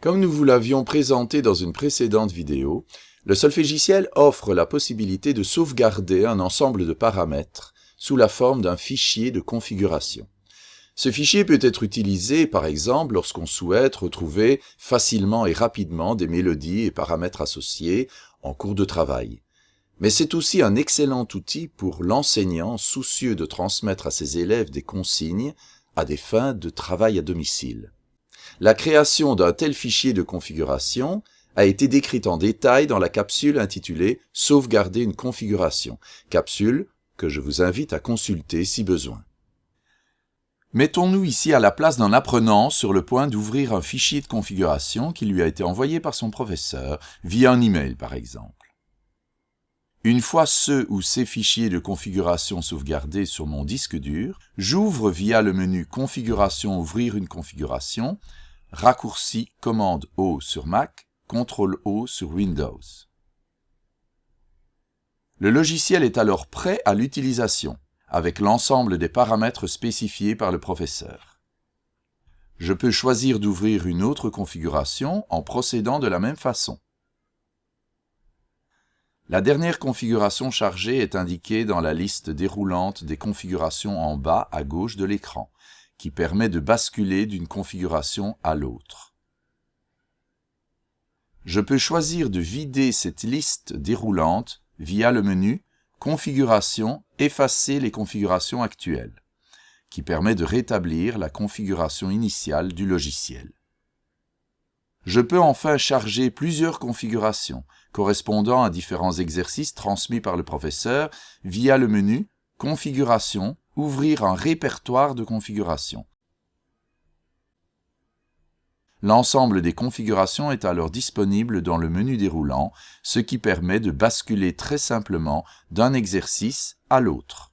Comme nous vous l'avions présenté dans une précédente vidéo, le solfégiciel offre la possibilité de sauvegarder un ensemble de paramètres sous la forme d'un fichier de configuration. Ce fichier peut être utilisé, par exemple, lorsqu'on souhaite retrouver facilement et rapidement des mélodies et paramètres associés en cours de travail. Mais c'est aussi un excellent outil pour l'enseignant soucieux de transmettre à ses élèves des consignes à des fins de travail à domicile. La création d'un tel fichier de configuration a été décrite en détail dans la capsule intitulée « Sauvegarder une configuration », capsule que je vous invite à consulter si besoin. Mettons-nous ici à la place d'un apprenant sur le point d'ouvrir un fichier de configuration qui lui a été envoyé par son professeur, via un email par exemple. Une fois ce ou ces fichiers de configuration sauvegardés sur mon disque dur, j'ouvre via le menu Configuration Ouvrir une configuration raccourci commande O sur Mac, CTRL O sur Windows. Le logiciel est alors prêt à l'utilisation, avec l'ensemble des paramètres spécifiés par le professeur. Je peux choisir d'ouvrir une autre configuration en procédant de la même façon. La dernière configuration chargée est indiquée dans la liste déroulante des configurations en bas à gauche de l'écran qui permet de basculer d'une configuration à l'autre. Je peux choisir de vider cette liste déroulante via le menu Configuration, effacer les configurations actuelles, qui permet de rétablir la configuration initiale du logiciel. Je peux enfin charger plusieurs configurations correspondant à différents exercices transmis par le professeur via le menu Configuration, ouvrir un répertoire de configuration. L'ensemble des configurations est alors disponible dans le menu déroulant, ce qui permet de basculer très simplement d'un exercice à l'autre.